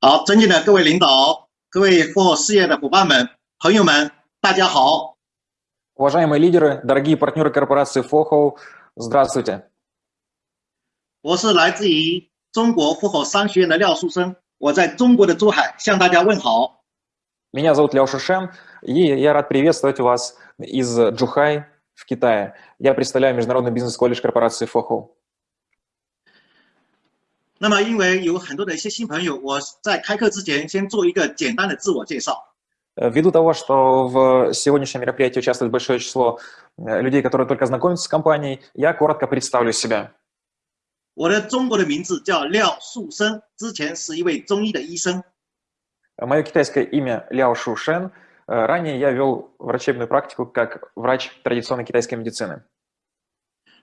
好，尊敬的各位领导、各位富豪事业的伙伴们、朋友们，大家好。Уважаемые лидеры, дорогие партнеры корпорации FOHO, здравствуйте. 我是来自于中国富豪商学院的廖树生，我在中国的珠海向大家问好。Меня зовут Ляо Шушен, и я рад приветствовать вас из Джухай в Китае. Я представляю международный бизнес-колледж корпорации FOHO. 那么，因为有很多的一些新朋友，我在开课之前先做一个简单的自我介绍。Ввиду того, что в сегодняшнем мероприятии участвует большое число людей, которые только знакомятся с компанией, я коротко представлю себя. 我的中国的名字叫廖树生，之前是一位中医的医生。Мое китайское имя Ляо Шушен. Ранее я вел врачебную практику как врач традиционной китайской медицины.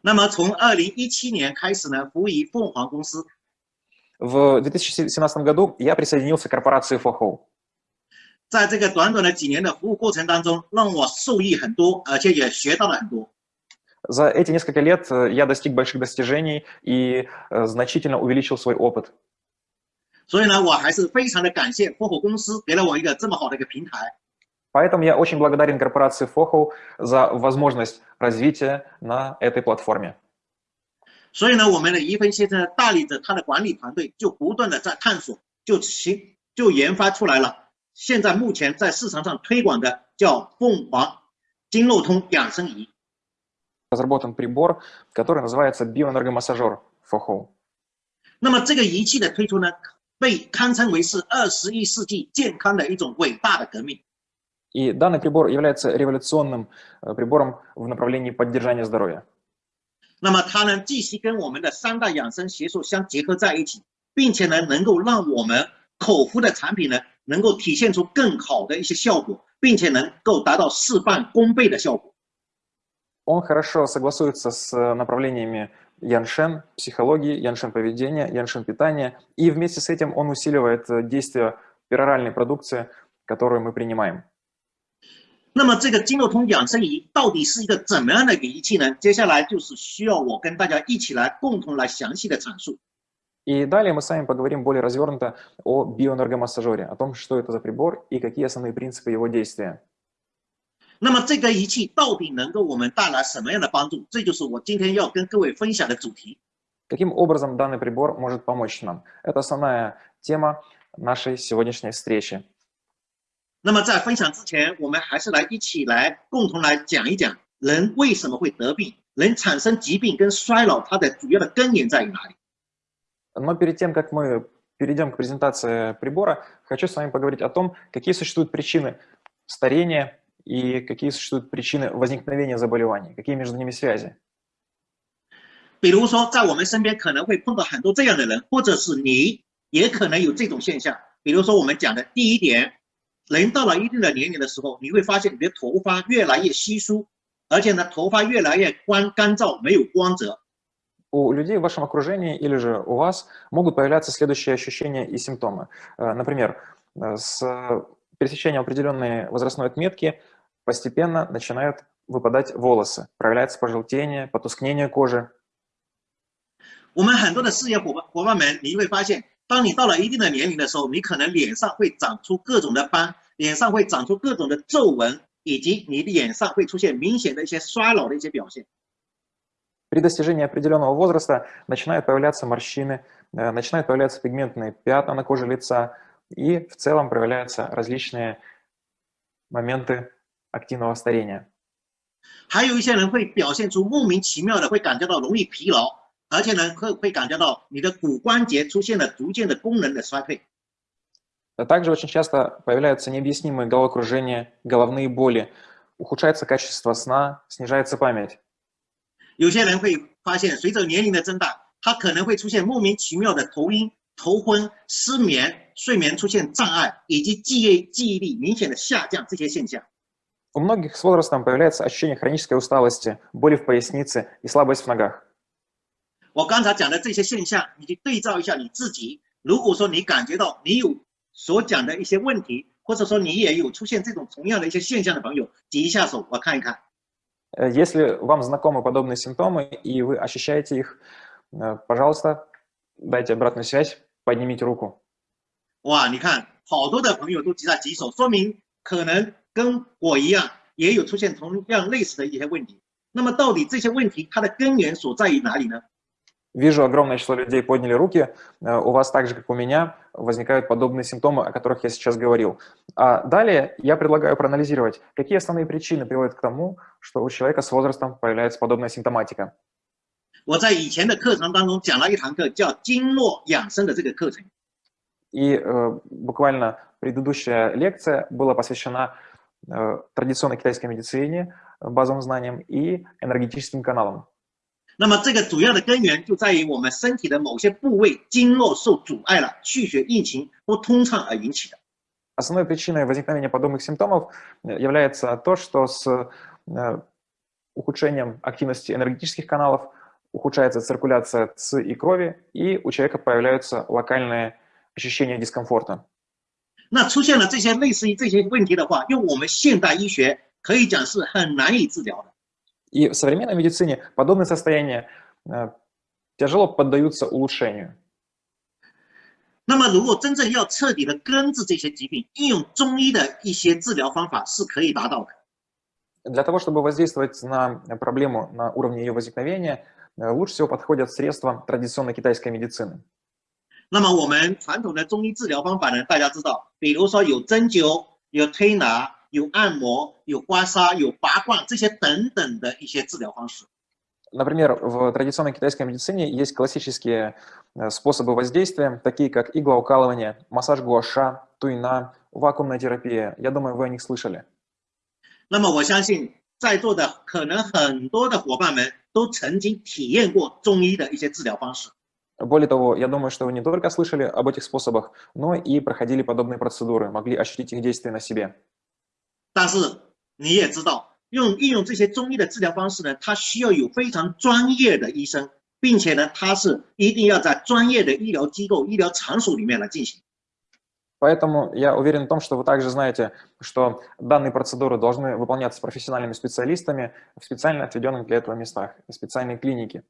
那么从二零一七年开始呢，服务于凤凰公司。 В 2017 году я присоединился к корпорации FOHO. 在这个短短的几年的服务过程当中，让我受益很多，而且也学到了很多。За эти несколько лет я достиг больших достижений и значительно увеличил свой опыт. 所以呢，我还是非常的感谢 FOHO 公司给了我一个这么好的一个平台。Поэтому я очень благодарен корпорации FOHO за возможность развития на этой платформе. 所以呢，我们的一芬先生带领着他的管理团队，就不断的在探索，就其就研发出来了。现在目前在市场上推广的叫凤凰经络通养生仪。Разработан прибор, который называется биоэнергомассажер FOHO. 那么这个仪器的推出呢，被堪称为是二十一世纪健康的一种伟大的革命。И данный прибор является революционным прибором в направлении поддержания здоровья. 那么它呢，继续跟我们的三大养生学说相结合在一起，并且呢，能够让我们口服的产品呢。能够体现出更好的一些效果，并且能够达到事半功倍的效果。Он хорошо согласуется с направлениями Яншен психологии, Яншен поведения, Яншен питания, и вместе с этим он усиливает действие пероральной продукции, которую мы принимаем. 那么这个经络通养生仪到底是一个怎么样的一个仪器呢？接下来就是需要我跟大家一起来共同来详细的阐述。И далее мы с вами поговорим более развернуто о биоэнергомассажере, о том, что это за прибор и какие основные принципы его действия. 那么这个仪器到底能够我们带来什么样的帮助？这就是我今天要跟各位分享的主题。Каким образом данный прибор может помочь нам? Это основная тема нашей сегодняшней встречи. 那么在分享之前，我们还是来一起来共同来讲一讲人为什么会得病，人产生疾病跟衰老，它的主要的根源在于哪里？ Но перед тем, как мы перейдем к презентации прибора, хочу с вами поговорить о том, какие существуют причины старения и какие существуют причины возникновения заболеваний, какие между ними связи. 比如说，在我们身边可能会碰到很多这样的人，或者是你也可能有这种现象。比如说，我们讲的第一点， 人到了一定的年龄的时候，你会发现你的头发越来越稀疏，而且呢，头发越来越干干燥，没有光泽。у людей в вашем окружении или же у вас могут появляться следующие ощущения и симптомы. Э, например, э, с пересечением определенной возрастной отметки постепенно начинают выпадать волосы, проявляется пожелтение, потускнение кожи. 我们很多的事业伙伴伙伴们，你会发现， 当你到了一定的年龄的时候，你可能脸上会长出各种的斑，脸上会长出各种的皱纹，以及你的脸上会出现明显的一些衰老的一些表现。при достижении определенного возраста начинают появляться морщины, э, начинают появляться пигментные пятна на коже лица, и в целом проявляются различные моменты активного старения. 还有一些人会表现出莫名其妙的会感觉到容易疲劳， 而且呢会会感觉到你的骨关节出现了逐渐的功能的衰退。Также очень часто появляются необъяснимые головокружения, головные боли, ухудшается качество сна, снижается память. 有些人会发现，随着年龄的增大，他可能会出现莫名其妙的头晕、头昏、失眠、睡眠出现障碍，以及记忆记忆力明显的下降这些现象。У многих с возрастом появляется ощущение хронической усталости, боли в пояснице и слабость в ногах. 我刚才讲的这些现象，你去对照一下你自己。如果说你感觉到你有所讲的一些问题，或者说你也有出现这种同样的一些现象的朋友，举一下手，我看一看。Э, если вам знакомы подобные симптомы и вы ощущаете их, э, пожалуйста, дайте обратную связь, поднимите руку. 哇，你看好多的朋友都举在举手，说明可能跟我一样，也有出现同样类似的一些问题。那么到底这些问题它的根源所在于哪里呢？ Вижу, огромное число людей подняли руки. Э, У вас так же, как у меня, возникают подобные симптомы, о которых я сейчас говорил. А далее я предлагаю проанализировать, какие основные причины приводят к тому, что у человека с возрастом появляется подобная симптоматика. 我在以前的课程当中讲了一堂课，叫经络养生的这个课程。 И э, буквально предыдущая лекция была посвящена э, традиционной китайской медицине, э, базовым знаниям и энергетическим каналам. 那么这个主要的根源就在于我们身体的某些部位经络受阻碍了，气血运行不通畅而引起的。 Основной причиной возникновения подобных симптомов э, является то, что с э, ухудшением активности энергетических каналов ухудшается циркуляция ЦИ и крови, и у человека появляются локальные ощущения дискомфорта. 那出现了这些类似于这些问题的话，用我们现代医学可以讲是很难以治疗的。 И в современной медицине подобные состояния э, тяжело поддаются улучшению. 那么，如果真正要彻底的根治这些疾病，应用中医的一些治疗方法是可以达到的。 Для того, чтобы воздействовать на проблему на уровне ее возникновения, э, лучше всего подходят средства традиционной китайской медицины. 那么我们传统的中医治疗方法呢，大家知道，比如说有针灸、有推拿、 有按摩、有刮痧、有拔罐这些等等的一些治疗方式。 Например, в традиционной китайской медицине есть классические э, способы воздействия, такие как иглоукалывание, массаж гуаша, туйна, вакуумная терапия. Я думаю, вы о них слышали. 那么我相信在座的可能很多的伙伴们都曾经体验过中医的一些治疗方式。 Более того, я думаю, что вы не только слышали об этих способах, но и проходили подобные процедуры, могли ощутить их действие на себе. 但是你也知道，用应用这些中医的治疗方式呢，它需要有非常专业的医生，并且呢，它是一定要在专业的医疗机构、医疗场所里面来进行。 Поэтому я уверен в том, что вы также знаете, что данные процедуры должны выполняться профессиональными специалистами в специально отведенных для этого местах, в специальной клинике.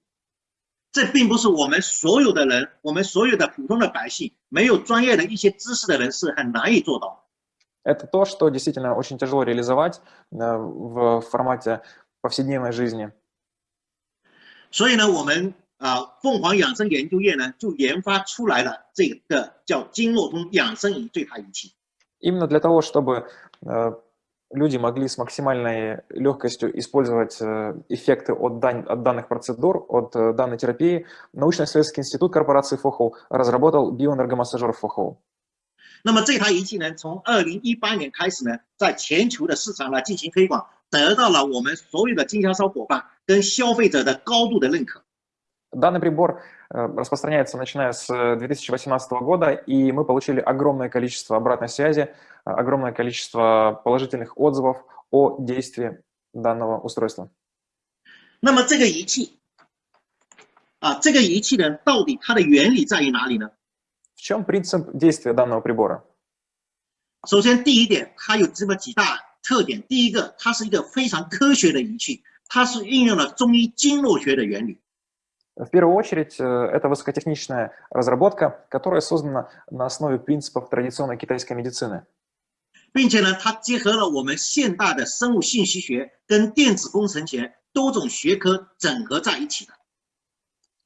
这并不是我们所有的人，我们所有的普通的百姓，没有专业的一些知识的人是很难以做到的。 Это то, что действительно очень тяжело реализовать э, в формате повседневной жизни. 所以呢，我们啊、凤凰养生研究院呢就研发出来了这个叫经络通养生仪对它仪器。 Именно для того, чтобы э, люди могли с максимальной легкостью использовать э, эффекты от, дан- от данных процедур, от э, данной терапии, научно-исследовательский институт корпорации Фохоу разработал биоэнергомассажер Фохоу. 那么这台仪器呢，从二零一八年开始呢，在全球的市场来进行推广，得到了我们所有的经销商伙伴跟消费者的高度的认可。 Данный прибор э, распространяется начиная с э, 2018 года, и мы получили огромное количество обратной связи, э, огромное количество положительных отзывов о действии данного устройства. 那么这个仪器啊，这个仪器呢，到底它的原理在于哪里呢？ В чем принцип действия данного прибора? 首先，第一点，它有这么几大特点。第一个，它是一个非常科学的仪器，它是运用了中医经络学的原理。 В первую очередь, э, это высокотехничная разработка, которая создана на основе принципов традиционной китайской медицины. 并且呢，它结合了我们现代的生物信息学跟电子工程学多种学科整合在一起的。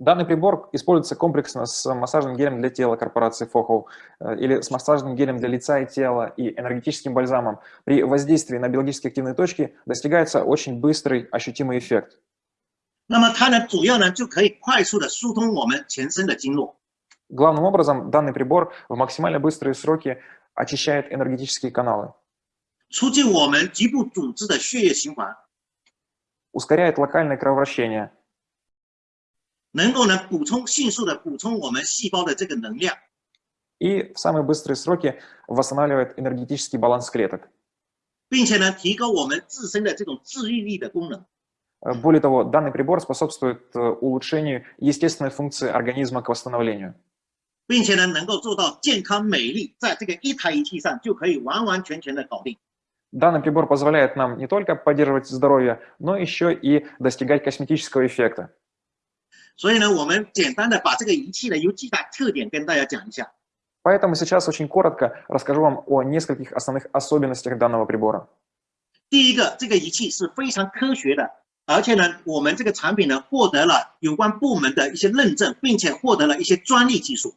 Данный прибор используется комплексно с массажным гелем для тела корпорации Фохоу э, или с массажным гелем для лица и тела и энергетическим бальзамом. При воздействии на биологически активные точки достигается очень быстрый ощутимый эффект. 那么它呢，主要呢就可以快速的疏通我们全身的经络。 Главным образом, данный прибор в максимально быстрые сроки очищает энергетические каналы, 促进我们局部组织的血液循环， ускоряет локальное кровообращение, 能够呢补充迅速的补充我们细胞的这个能量。 и в самые быстрые сроки восстанавливает энергетический баланс клеток. 并且呢，提高我们自身的这种治愈力的功能。 Э, Более того, данный прибор способствует э, улучшению естественной функции организма к восстановлению. 并且呢，能够做到健康美丽，在这个一台仪器上就可以完完全全的搞定。 Данный прибор позволяет нам не только поддерживать здоровье, но еще и достигать косметического эффекта. 所以呢，我们简单的把这个仪器呢有几大特点跟大家讲一下。 Поэтому сейчас очень коротко расскажу вам о нескольких основных особенностях данного прибора. 第一个，这个仪器是非常科学的，而且呢，我们这个产品呢获得了有关部门的一些认证，并且获得了一些专利技术。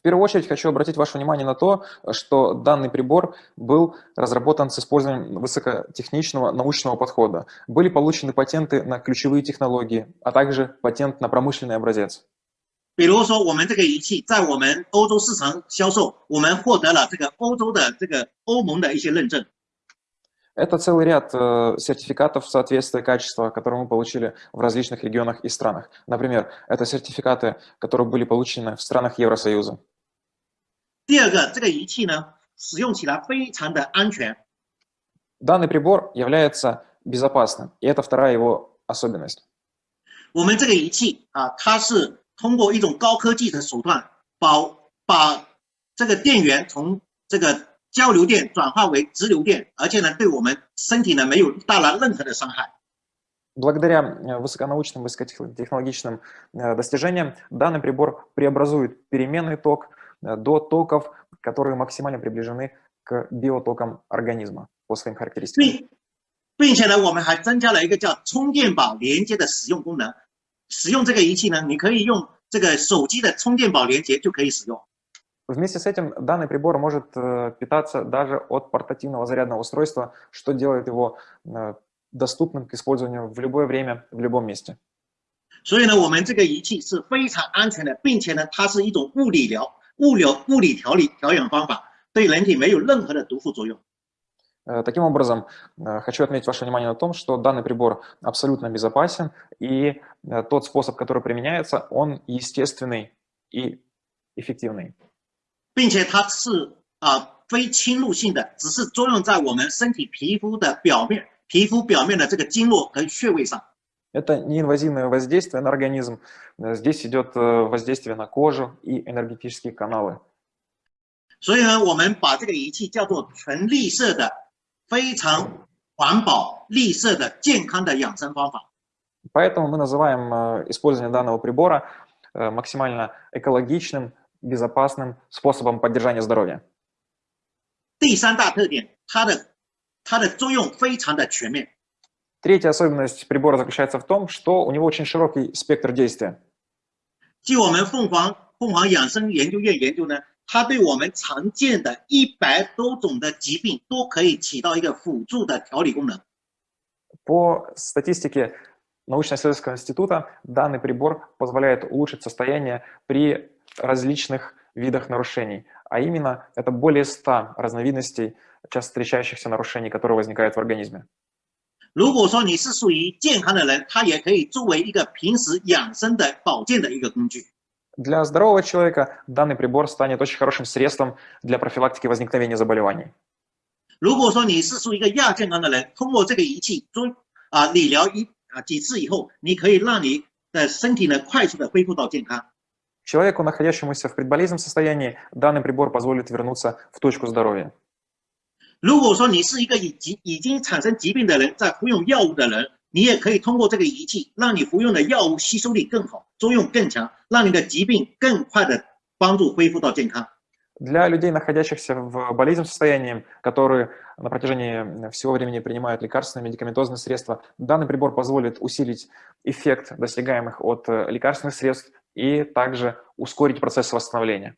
В первую очередь хочу обратить ваше внимание на то, что данный прибор был разработан с использованием высокотехничного научного подхода. Были получены патенты на ключевые технологии, а также патент на промышленный образец. 比如说，我们这个仪器在我们欧洲市场销售，我们获得了这个欧洲的这个欧盟的一些认证。 Это целый ряд э, сертификатов соответствия качества, которые мы получили в различных регионах и странах. Например, это сертификаты, которые были получены в странах Евросоюза. 第二个，这个仪器呢使用起来非常的安全， Данный прибор является безопасным, и это вторая его особенность. 我们这个仪器啊，它是通过一种高科技的手段，把把这个电源从这个交流电转化为直流电，而且呢，对我们身体呢没有带来任何的伤害。 Благодаря э, высоконаучным, высокотехнологичным э, достижениям данный прибор преобразует переменный ток э, до токов, которые максимально приближены к биотокам организма по своим характеристикам. 并并且呢，我们还增加了一个叫充电宝连接的使用功能。使用这个仪器呢，你可以用这个手机的充电宝连接就可以使用。 Вместе с этим данный прибор может э, питаться даже от портативного зарядного устройства, что делает его э, доступным к использованию в любое время, в любом месте. 所以呢，我们这个仪器是非常安全的，并且呢，它是一种物理疗、 物流、物理调理调养方法，对人体没有任何的毒副作用。 Э, Таким образом, э, хочу отметить ваше внимание на том, что данный прибор абсолютно безопасен, и э, тот способ, который применяется, он естественный и эффективный. 并且它是啊、非侵入性的，只是作用在我们身体皮肤的表面，皮肤表面的这个经络和穴位上。 Это неинвазивное воздействие на организм. Э, Здесь идет э, воздействие на кожу и энергетические каналы. 所以呢，我们把这个仪器叫做纯绿色的、非常环保、绿色的健康的养生方法。 Поэтому мы называем э, использование данного прибора э, максимально экологичным, безопасным способом поддержания здоровья. 第三大特点，它的它的作用非常的全面。 Третья особенность прибора заключается в том, что у него очень широкий спектр действия. 据我们凤凰凤凰养生研究院研究呢，它对我们常见的一百多种的疾病都可以起到一个辅助的调理功能。 По статистике научно-исследовательского института данный прибор позволяет улучшить состояние при различных видах нарушений, а именно это более 100 разновидностей часто встречающихся нарушений, которые возникают в организме. 如果说你是属于健康的人，它也可以作为一个平时养生的保健的一个工具。 Для здорового человека данный прибор станет очень хорошим средством для профилактики возникновения заболеваний. 如果说你是属于一个亚健康的人，通过这个仪器做啊理疗一啊几次以后，你可以让你的身体呢快速的恢复到健康。 Человеку, находящемуся в предболезненном состоянии, данный прибор позволит вернуться в точку здоровья. 如果说你是一个已经已经产生疾病的人，在服用药物的人，你也可以通过这个仪器，让你服用的药物吸收力更好，作用更强，让你的疾病更快的帮助恢复到健康。 Для людей, находящихся в болезненном состоянии, которые на протяжении всего времени принимают лекарственные медикаментозные средства, данный прибор позволит усилить эффект достигаемых от э, лекарственных средств и также ускорить процесс восстановления.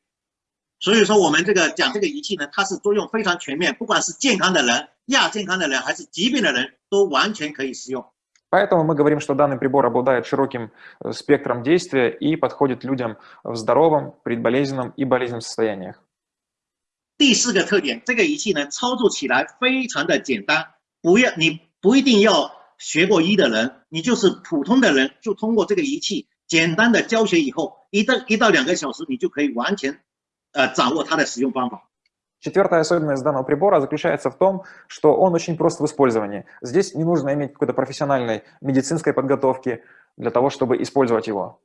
所以说，我们这个讲这个仪器呢，它是作用非常全面，不管是健康的人、亚健康的人，还是疾病的人，都完全可以使用。 Поэтому мы говорим, что данный прибор обладает широким э, спектром действия и подходит людям в здоровом, предболезненном и болезненном состояниях. 第四个特点，这个仪器呢，操作起来非常的简单，不要你不一定要学过医的人，你就是普通的人，就通过这个仪器简单的教学以后，一到一到两个小时，你就可以完全 呃 掌握它的使用方法。 Четвертая особенность данного прибора заключается в том, что он очень прост в использовании. Здесь не нужно иметь какой-то профессиональной медицинской подготовки для того, чтобы использовать его.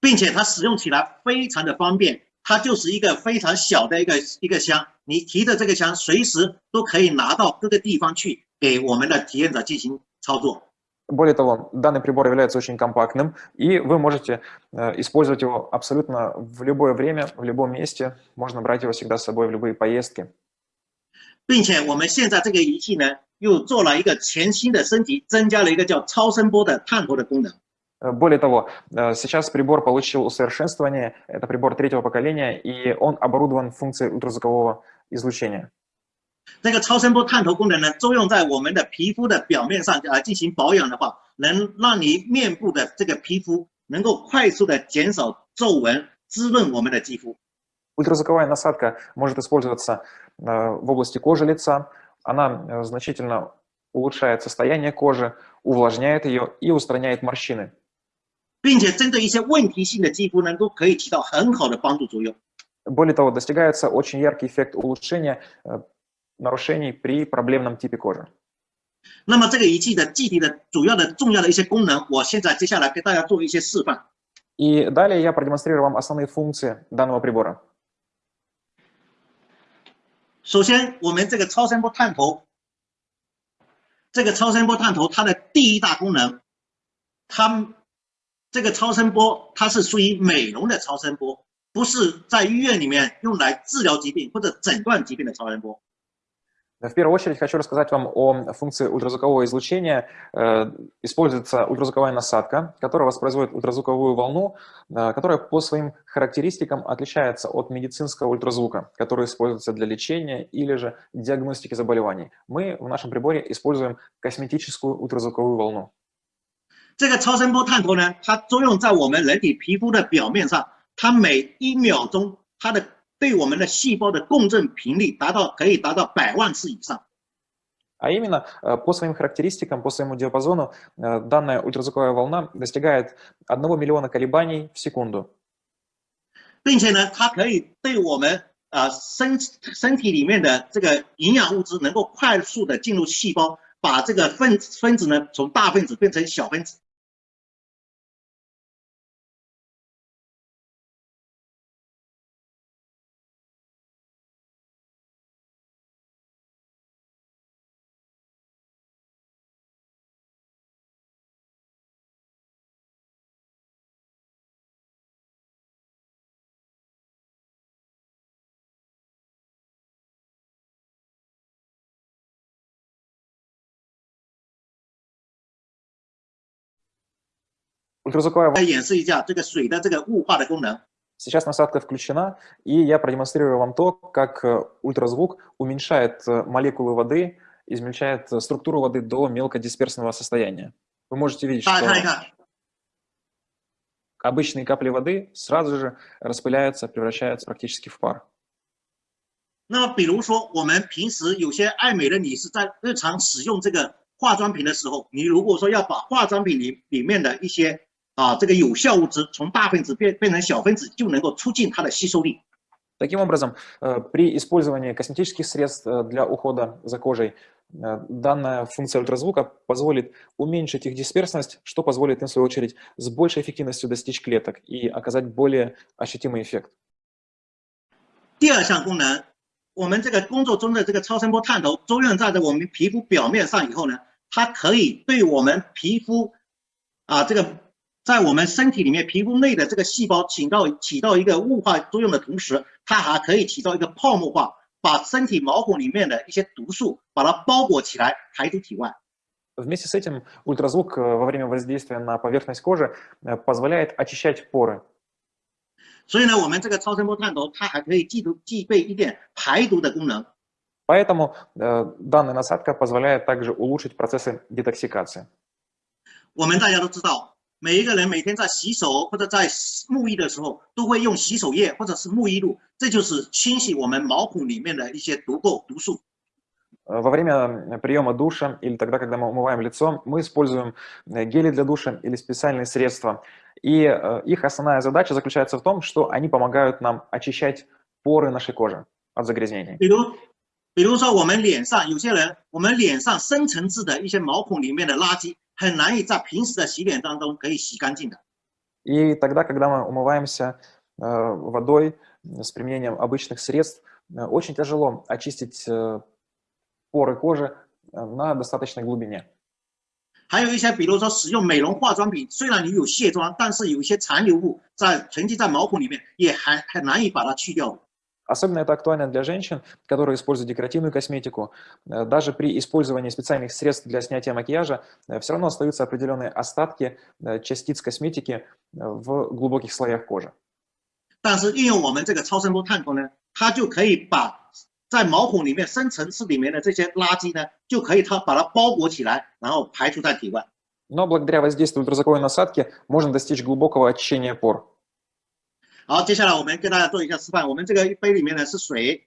并且它使用起来非常的方便，它就是一个非常小的一个一个箱，你提着这个箱，随时都可以拿到各个地方去，给我们的体验者进行操作。 Более того, данный прибор является очень компактным, и вы можете э, использовать его абсолютно в любое время, в любом месте. Можно брать его всегда с собой в любые поездки. 并且我们现在这个仪器呢，又做了一个全新的升级，增加了一个叫超声波的探头的功能。 Э, Более того, э, сейчас прибор получил усовершенствование, это прибор третьего поколения, и он оборудован функцией ультразвукового излучения. 这个超声波探头功能呢，作用在我们的皮肤的表面上啊进行保养的话，能让你面部的这个皮肤能够快速的减少皱纹，滋润我们的肌肤。 Ультразвуковая насадка может использоваться э, в области кожи лица. Она э, значительно улучшает состояние кожи, увлажняет ее и устраняет морщины. 并且针对一些问题性的肌肤呢，都可以起到很好的帮助作用。 Более того, достигается очень яркий эффект улучшения э, нарушений при проблемном типе кожи. 那么这个仪器的具体的主要的重要的一些功能，我现在接下来给大家做一些示范。 И далее я продемонстрирую вам основные функции данного прибора. 首先，我们这个超声波探头，这个超声波探头它的第一大功能，它这个超声波它是属于美容的超声波，不是在医院里面用来治疗疾病或者诊断疾病的超声波。 В первую очередь хочу рассказать вам о функции ультразвукового излучения. Э, Используется ультразвуковая насадка, которая воспроизводит ультразвуковую волну, э, которая по своим характеристикам отличается от медицинского ультразвука, который используется для лечения или же диагностики заболеваний. Мы в нашем приборе используем косметическую ультразвуковую волну. 这个超声波探头呢，它作用在我们人体皮肤的表面上，它每一秒钟它的 对我们的细胞的共振频率达到可以达到百万次以上。 А именно, э, по своим характеристикам, по своему диапазону, э, данная ультразвуковая волна достигает 1 миллиона колебаний в секунду. 并且呢，它可以对我们啊身身体里面的这个营养物质能够快速的进入细胞，把这个分分子呢从大分子变成小分子。 Ультразвуковая 来演示一下这个水的这个雾化的功能。 Сейчас насадка включена, и я продемонстрирую вам то, как э, ультразвук уменьшает э, молекулы воды, измельчает э, структуру воды до мелкодисперсного состояния. Вы можете видеть, 大 что 家看一看， обычные капли воды сразу же распыляются, превращаются практически в пар. 那么比如说我们平时有些爱美的女士在日常使用这个化妆品的时候，你如果说要把化妆品里里面的一些 啊这个有效物质从大分子变变成小分子，就能够促进它的吸收力。 Таким образом, э, при использовании косметических средств э, для ухода за кожей, э, данная функция ультразвука позволит уменьшить их дисперсность, что позволит им, в свою очередь, с большей эффективностью достичь клеток и оказать более ощутимый эффект. 第二项功能，我们这个工作中的这个超声波探头作用在我们皮肤表面上以后呢，它可以对我们皮肤啊这个 在我们身体里面皮肤内的这个细胞起到起到一个雾化作用的同时，它还可以起到一个泡沫化，把身体毛孔里面的一些毒素把它包裹起来排出体外。 Вместе с этим ультразвук э, во время воздействия на поверхность кожи э, позволяет очищать поры. 所以呢，我们这个超声波探头它还可以具足具备一点排毒的功能。 Поэтому э, данная насадка позволяет также улучшить процессы детоксикации. 我们大家都知道， 每一个人每天在洗手或者在沐浴的时候，都会用洗手液或者是沐浴露，这就是清洗我们毛孔里面的一些毒垢、毒素。 Во время приема душа или тогда, когда мы умываем лицо, мы используем гели для душа или специальные средства. И их основная задача заключается в том, что они помогают нам очищать поры нашей кожи от загрязнений. 比如说，我们脸上有些人，我们脸上深层次的一些毛孔里面的垃圾， 很难以在平时的洗脸当中可以洗干净的。И тогда, когда мы умываемся водой с применением обычных средств, очень тяжело очистить поры кожи на достаточной глубине. 还有一些，比如说使用美容化妆品，虽然你有卸妆，但是有一些残留物在沉积在毛孔里面，也还很难以把它去掉。 Особенно это актуально для женщин, которые используют декоративную косметику. Э, даже при использовании специальных средств для снятия макияжа э, все равно остаются определенные остатки э, частиц косметики в глубоких слоях кожи. 但是运用我们这个超声波探头呢，它就可以把在毛孔里面深层次里面的这些垃圾呢，就可以它把它包裹起来，然后排出在体外。Но благодаря воздействию ультразвуковой насадки можно достичь глубокого очищения пор. 好，接下来我们跟大家做一下示范。我们这个杯里面呢是水，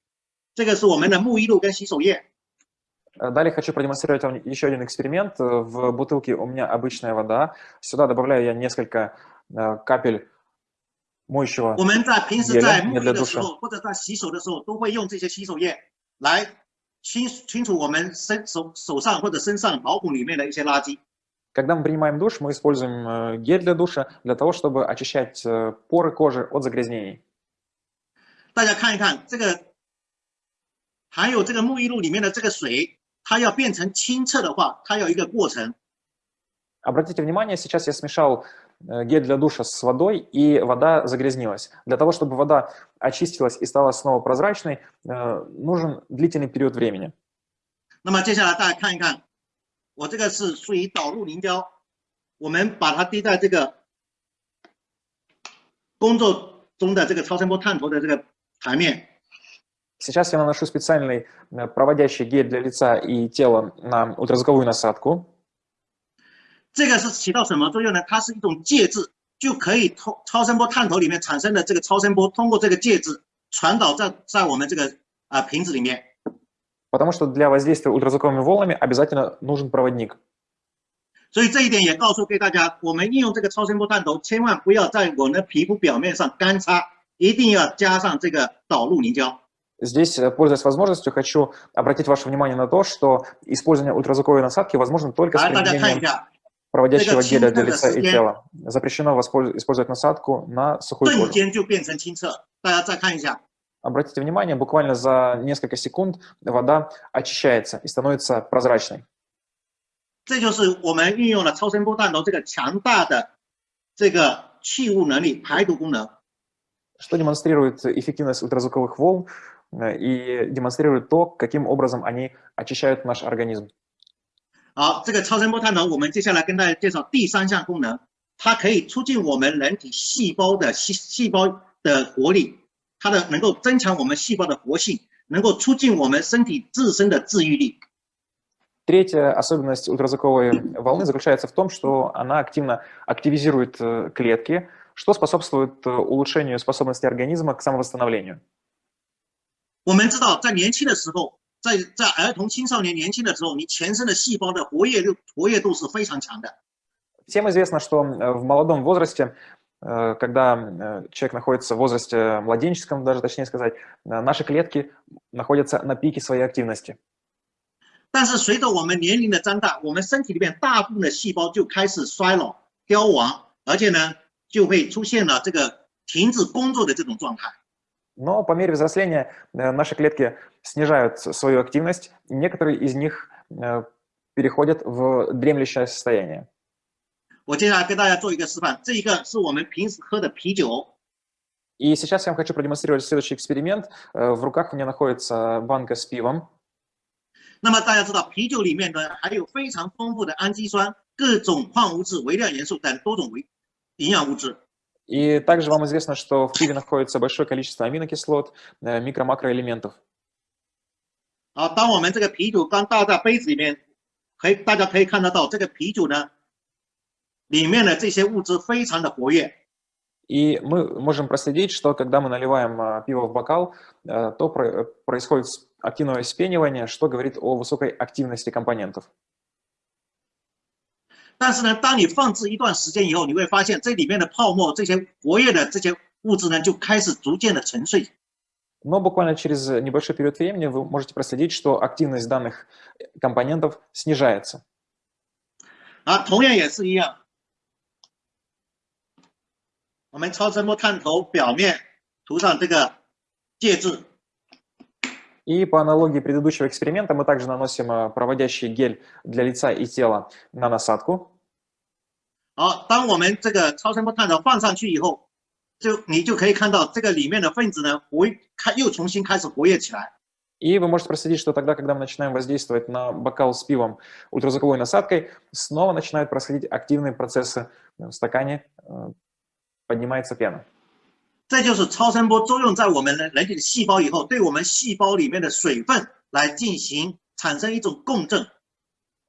这个是我们的沐浴露跟洗手液。Далее хочу продемонстрировать вам еще один эксперимент. В бутылке у меня обычная вода. Сюда добавляю я несколько капель моющего 我们在平时在沐浴的时候或者在洗手的时候，都会用这些洗手液来清清除我们身手手上或者身上毛孔里面的一些垃圾。 Когда мы принимаем душ, мы используем э, гель для душа для того, чтобы очищать э, поры кожи от загрязнений. 大家看一看这个，还有这个沐浴露里面的这个水，它要变成清澈的话，它有一个过程。Обратите внимание, сейчас я смешал э, гель для душа с водой, и вода загрязнилась. Для того, чтобы вода очистилась и стала снова прозрачной, нужен длительный период времени. 那么接下来大家看一看 我这个是属于导入凝胶，我们把它滴在这个工作中的这个超声波探头的这个台面。Сейчас я наношу специальный проводящий гель для лица и тела на ультразвуковую насадку. 这个是起到什么作用呢？它是一种介质，就可以通超声波探头里面产生的这个超声波，通过这个介质传导在在我们这个啊瓶子里面。 Потому что для воздействия ультразвуковыми волнами обязательно нужен проводник. 所以这一点也告诉给大家，我们应用这个超声波探头，千万不要在我们的皮肤表面上干擦，一定要加上这个导入凝胶。Здесь, пользуясь возможностью, хочу обратить ваше внимание на то, что использование ультразвуковой насадки возможно только с применением проводящего геля для лица и тела. Запрещено использовать насадку на сухую кожу. 瞬间就变成清澈。大家再看一下。Обратите внимание, буквально за несколько секунд вода очищается и становится прозрачной. 这就是我们运用了超声波探头这个强大的这个去污能力、排毒功能。Что демонстрирует эффективность ультразвуковых волн и демонстрирует то, каким образом они очищают наш организм. 好，这个超声波探头，我们接下来跟大家介绍第三项功能，它可以促进我们人体细胞的细细胞的活力。 它的能够增强我们细胞的活性，能够促进我们身体自身的治愈力。Третья особенность ультразвуковой волны заключается в том, что она активно активизирует клетки, что способствует улучшению способности организма к самовосстановлению. 我们知道，在年轻的时候，在在儿童、青少年年轻的时候，你全身的细胞的活跃度活跃度是非常强的。Всем известно, что в молодом возрасте Э, когда э, человек находится в возрасте младенческом, даже точнее сказать, э, наши клетки находятся на пике своей активности. 但是随着我们年龄的增大，我们身体里面大部分的细胞就开始衰老、凋亡，而且呢，就会出现了这个停止工作的这种状态。Но по мере взросления наши клетки снижают свою активность, некоторые из них переходят в дремлющее состояние. 我接下来跟大家做一个示范，这一个是我们平时喝的啤酒。И сейчас я вам хочу продемонстрировать следующий эксперимент. В руках у меня находится банка с пивом. 那么大家知道，啤酒里面呢含有非常丰富的氨基酸、各种矿物质、微量元素等多种维营养物质。И также вам известно, что в пиве находится большое количество аминокислот, микро-макроэлементов. 好，当我们这个啤酒刚倒在杯子里面，可以大家可以看得到，这个啤酒呢。 里面的这些物质非常的活跃。И мы можем проследить, что когда мы наливаем пиво в бокал, то происходит активного вспенивания, что говорит о высокой активности компонентов. 但是呢，当你放置一段时间以后，你会发现这里面的泡沫、这些活跃的这些物质呢，就开始逐渐的沉睡。Но буквально через небольшой период времени вы можете проследить, что активность данных компонентов снижается. 啊，同样也是一样。 我们超声波探头表面涂上这个介质。И по аналогии предыдущего эксперимента мы также наносим проводящий гель для лица и тела на насадку. 好，当我们这个超声波探头放上去以后，就你就可以看到这个里面的分子呢活开又重新开始活跃起来。И вы можете проследить, что тогда, когда мы начинаем воздействовать на бокал с пивом ультразвуковой насадкой, снова начинают происходить активные процессы в стакане, поднимается пена. 这就是超声波作用在我们的人体的细胞以后，对我们细胞里面的水分来进行产生一种共振。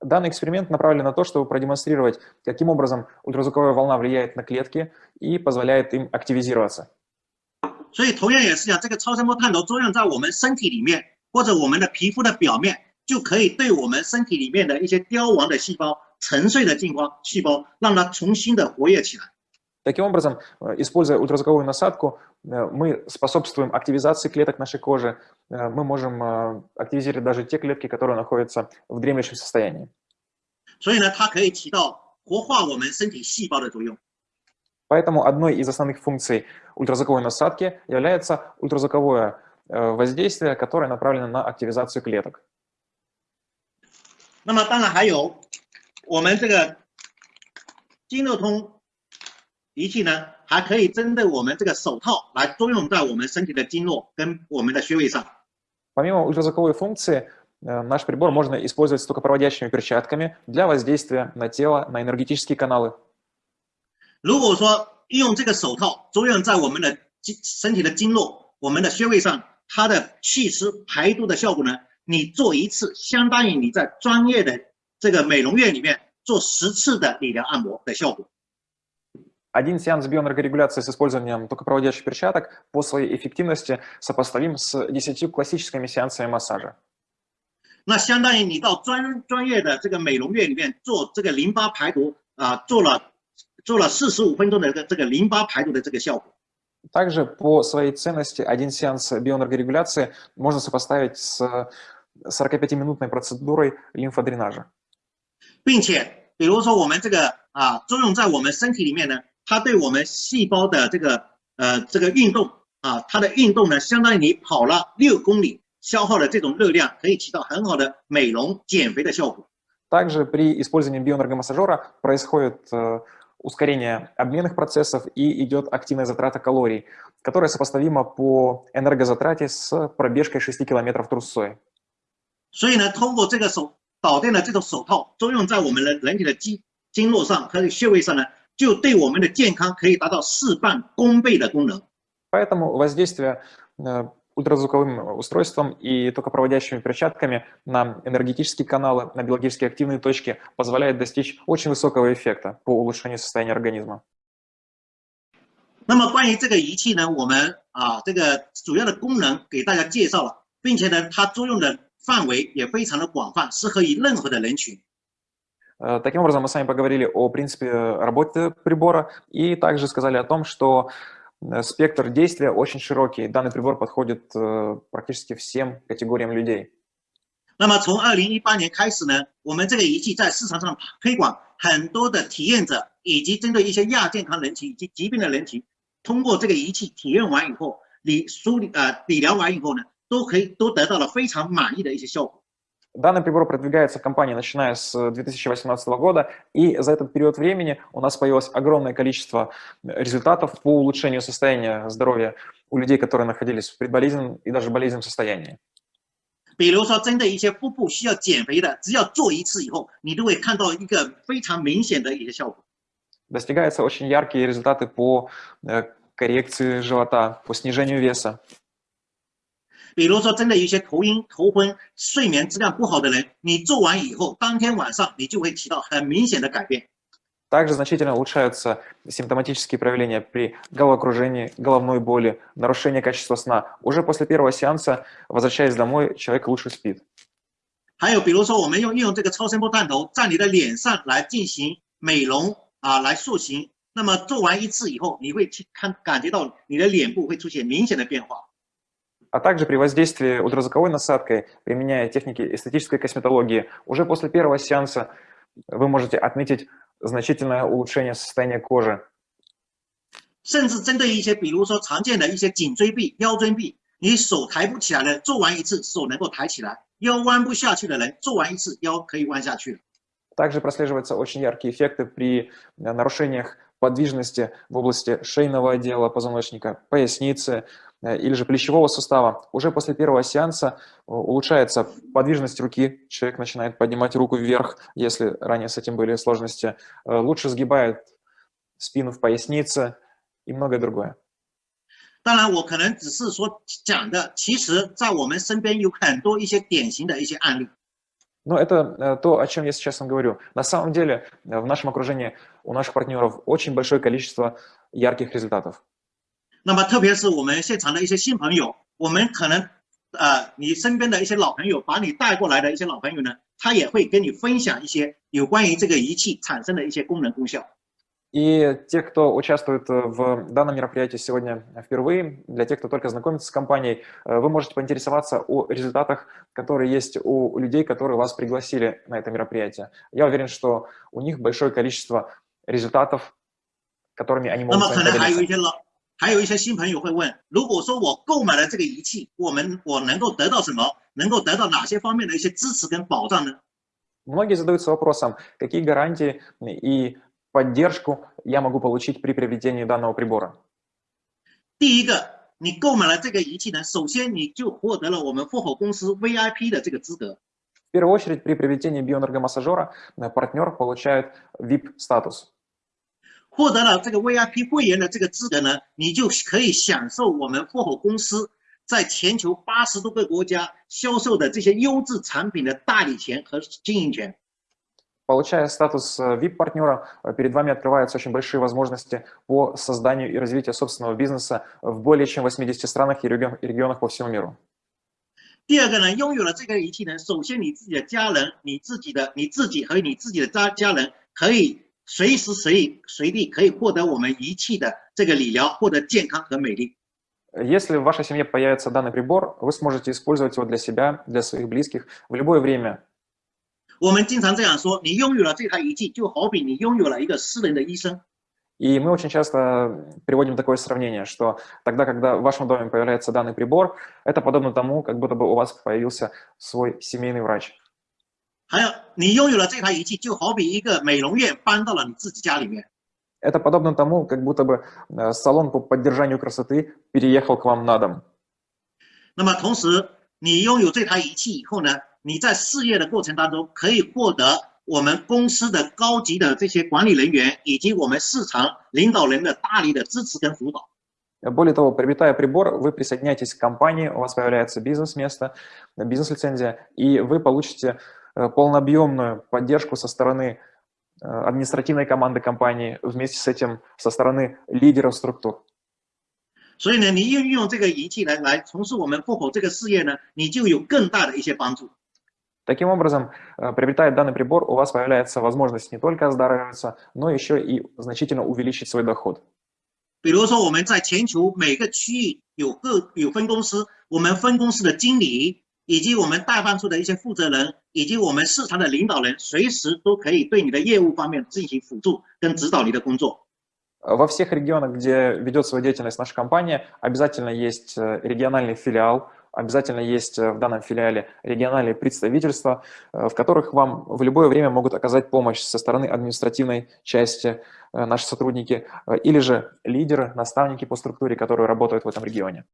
Данный эксперимент направлен на то, чтобы продемонстрировать, каким образом ультразвуковая волна влияет на клетки и позволяет им активизироваться. 所以同样也是讲，这个超声波探头作用在我们身体里面或者我们的皮肤的表面，就可以对我们身体里面的一些凋亡的细胞、沉睡的细胞、细胞，让它重新的活跃起来。 Таким образом, используя ультразвуковую насадку, мы способствуем активизации клеток нашей кожи, мы можем активизировать даже те клетки, которые находятся в дремлющем состоянии. Поэтому одной из основных функций ультразвуковой насадки является ультразвуковое воздействие, которое направлено на активизацию клеток. 那么当然还有我们这个经络通 仪器呢，还可以针对我们这个手套来作用在我们身体的经络跟我们的穴位上。Помимо ультразвуковой функции, наш прибор можно использовать с токопроводящими перчатками для воздействия на тело, на энергетические каналы. 如果说用这个手套作用在我们的经身体的经络、我们的穴位上，它的祛湿排毒的效果呢，你做一次相当于你在专业的这个美容院里面做十次的理疗按摩的效果。 Один сеанс биоэнергорегуляции с использованием токопроводящих перчаток по своей эффективности сопоставим с 10 классическими сеансами массажа. 那相当于你到专专业的这个美容院里面做这个淋巴排毒啊，做了做了四十五分钟的这个这个淋巴排毒的这个效果。Также по своей ценности один сеанс биоэнергорегуляции можно сопоставить с 45-минутной процедурой лимфодренажа. 并且，比如说我们这个啊，作用在我们身体里面呢， 它对我们细胞的这个呃这个运动啊，它的运动呢，相当于你跑了六公里，消耗的这种热量可以起到很好的美容减肥的效果。Также при использовании биоэнергомассажера происходит ускорение обменных процессов и идет активная затрата калорий, которая сопоставима по энергозатрате с пробежкой 6 километров трусцой. 所以呢，通过这个手导电的这种手套作用在我们的人体的经经络上和穴位上呢， 就对我们的健康可以达到事半功倍的功能。Поэтому воздействие ультразвуковым устройством и токопроводящими перчатками на энергетические каналы, на биологически активные точки позволяет достичь очень высокого эффекта по улучшению состояния организма. 那么关于这个仪器呢，我们啊这个主要的功能给大家介绍了，并且呢，它作用的范围也非常的广泛，适合于任何的人群。 Таким образом, мы с вами поговорили о принципе работы прибора и также сказали о том, что спектр действия очень широкий. Данный прибор подходит практически всем категориям людей. 那么从二零一八年开始呢，我们这个仪器在市场上推广，很多的体验者以及针对一些亚健康人群以及疾病的人群，通过这个仪器体验完以后，理梳理呃理疗完以后呢，都可以都得到了非常满意的一些效果。 Данный прибор продвигается в компании начиная с 2018 года, и за этот период времени у нас появилось огромное количество результатов по улучшению состояния здоровья у людей, которые находились в предболезненном и даже болезненном состоянии. 比如说，针对一些腹部需要减肥的，只要做一次以后，你都会看到一个非常明显的一些效果。Достигаются очень яркие результаты по коррекции живота, по снижению веса. 比如说，针对一些头晕、头昏、睡眠质量不好的人，你做完以后，当天晚上你就会起到很明显的改变。 Также значительно улучшаются симптоматические проявления при головокружении, головной боли, нарушении качества сна. Уже после первого сеанса, возвращаясь домой, человек лучше спит. 还有比如说，我们用运用这个超声波探头在你的脸上来进行美容啊，来塑形。那么做完一次以后，你会去看感觉到你的脸部会出现明显的变化。 А также при воздействии ультразвуковой насадкой, применяя техники эстетической косметологии, уже после первого сеанса вы можете отметить значительное улучшение состояния кожи. 甚至针对一些，比如说常见的一些颈椎臂、腰椎臂，你手抬不起来的，做完一次手能够抬起来；腰弯不下去的人，做完一次腰可以弯下去了。Также прослеживаются очень яркие эффекты при нарушениях подвижности в области шейного отдела позвоночника, поясницы или же плечевого сустава. Уже после первого сеанса улучшается подвижность руки, человек начинает поднимать руку вверх, если ранее с этим были сложности, лучше сгибает спину в пояснице и многое другое. 当然，我可能只是说讲的，其实在我们身边有很多一些典型的一些案例。но это э, то, о чем я сейчас вам говорю. На самом деле э, в нашем окружении у наших партнеров очень большое количество ярких результатов. 那么特别是我们现场的一些新朋友，我们可能呃，你身边的一些老朋友，把你带过来的一些老朋友呢，他也会跟你分享一些有关于这个仪器产生的一些功能功效。и те, кто участвует э, в данном мероприятии сегодня впервые, для тех, кто только знакомится с компанией, э, вы можете поинтересоваться о результатах, которые есть у людей, которые вас пригласили на это мероприятие. Я уверен, что у них большое количество результатов, которыми они могут 还有一些新朋友会问：如果说我购买了这个仪器，我们我能够得到什么？能够得到哪些方面的一些支持跟保障呢？Многие задаются вопросом, какие гарантии и поддержку я могу получить при приобретении данного прибора? 第一个，你购买了这个仪器呢，首先你就获得了我们复合公司 VIP 的这个资格。В первую очередь, при приобретении биоэнергомассажера партнер получает VIP-статус. 获得了这个 VIP 会员的这个资格呢，你就可以享受我们复合公司在全球八十多个国家销售的这些优质产品的代理权和经营权。Получая статус VIP-партнера, э, э, перед вами открываются очень большие возможности по созданию и развитию собственного бизнеса в более чем 80 странах и регионах по всему миру. 第二个呢，拥有了这个仪器呢，首先你自己的家人、你自己的、你自己和你自己的家家人可以 随时随地随地可以获得我们仪器的这个理疗，获得健康和美丽。Если в вашей семье появится данный прибор, вы сможете использовать его для себя, для своих близких в любое время 我们经常这样说：你拥有了这台仪器，就好比你拥有了一个私人的医生。И мы очень часто приводим такое сравнение, что тогда, когда в вашем доме появляется данный прибор, это подобно тому, как будто бы у вас появился свой семейный врач. 还有，你拥有了这台仪器，就好比一个美容院搬到了你自己家里面。Это подобно тому, как будто бы э, салон по поддержанию красоты переехал к вам на дом. 那么同时，你拥有这台仪器以后呢？你在事业的过程当中，可以获得我们公司的高级的这些管理人员以及我们市场领导人的大力的支持跟辅导。Более того, приобретая прибор, вы присоединяетесь к компании, у вас появляется бизнес-место, бизнес-лицензия, и вы получите полнообъемную поддержку со стороны административной команды компании, вместе с этим со стороны лидеров структур. 所以呢，你运用这个仪器来来从事我们复活这个事业呢，你就有更大的一些帮助。Таким образом, приобретая данный прибор, у вас появляется возможность не только оздоровиться, но еще и значительно увеличить свой доход. 比如说，我们在全球每个区域有各有分公司，我们分公司的经理 以及我们代办处的一些负责人，以及我们市场的领导人，随时都可以对你的业务方面进行辅助跟指导你的工作。Во всех регионах, где ведет свою деятельность наша компания, обязательно есть э, региональный филиал, обязательно есть э, в данном филиале региональные представительства, э, в которых вам в любое время могут оказать помощь со стороны административной части наши сотрудники, или же лидеры, наставники по структуре, которые работают в этом регионе.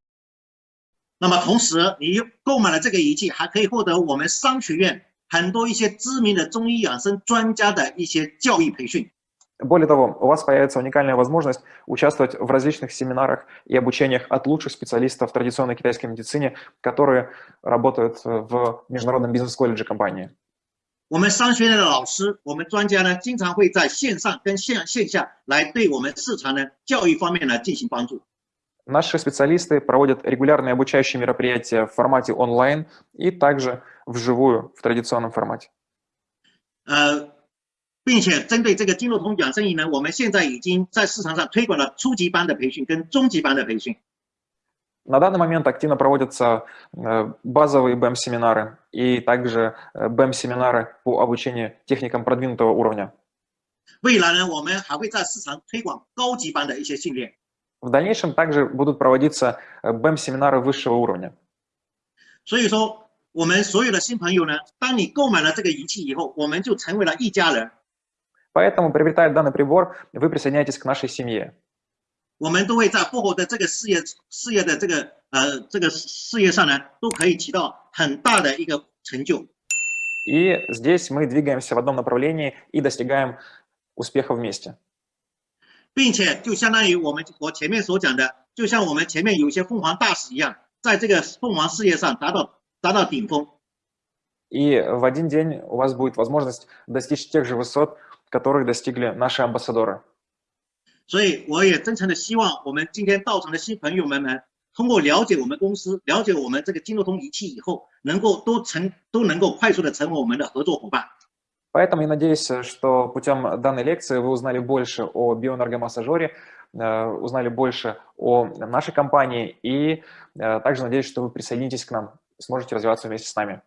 那么同时，你购买了这个仪器，还可以获得我们商学院很多一些知名的中医养生专家的一些教育培训。более того, у вас появится уникальная возможность участвовать в различных семинарах и обучениях от лучших специалистов в традиционной китайской медицине, которые работают в международном бизнес-колледже компании. 我们商学院的老师，我们专家呢，经常会在线上跟线线下来对我们市场呢教育方面呢进行帮助。 Наши специалисты проводят регулярные обучающие мероприятия в формате онлайн и также вживую в традиционном формате. 呃，并且针对这个金融通养生营呢，我们现在已经在市场上推广了初级班的培训跟中级班的培训。 На данный момент активно проводятся э, базовые BEM-семинары и также э, BEM-семинары по обучению техникам продвинутого уровня. 未来呢，我们还会在市场推广高级班的一些训练。 В дальнейшем также будут проводиться э, BEM-семинары высшего уровня. 所以说，我们所有的新朋友呢，当你购买了这个仪器以后，我们就成为了一家人。 Поэтому, приобретая данный прибор, вы присоединяетесь к нашей семье. 我们都会在复活的这个事业事业的这个呃这个事业上呢，都可以起到很大的一个成就。 И здесь мы двигаемся в одном направлении и достигаем успеха вместе. 并且就相当于我们我前面所讲的，就像我们前面有一些凤凰大使一样，在这个凤凰事业上达到达到顶峰。 И в один день у вас будет возможность достичь тех же высот, которых достигли наши амбассадоры. 所以我也真诚的希望我们今天到场的新朋友们们，通过了解我们公司、了解我们这个金融通仪器以后，能够都成都能够快速的成为我们的合作伙伴。 Поэтому я надеюсь, что путем данной лекции вы узнали больше о биоэнергомассажере, э, узнали больше о нашей компании и э, также надеюсь, что вы присоединитесь к нам, сможете развиваться вместе с нами.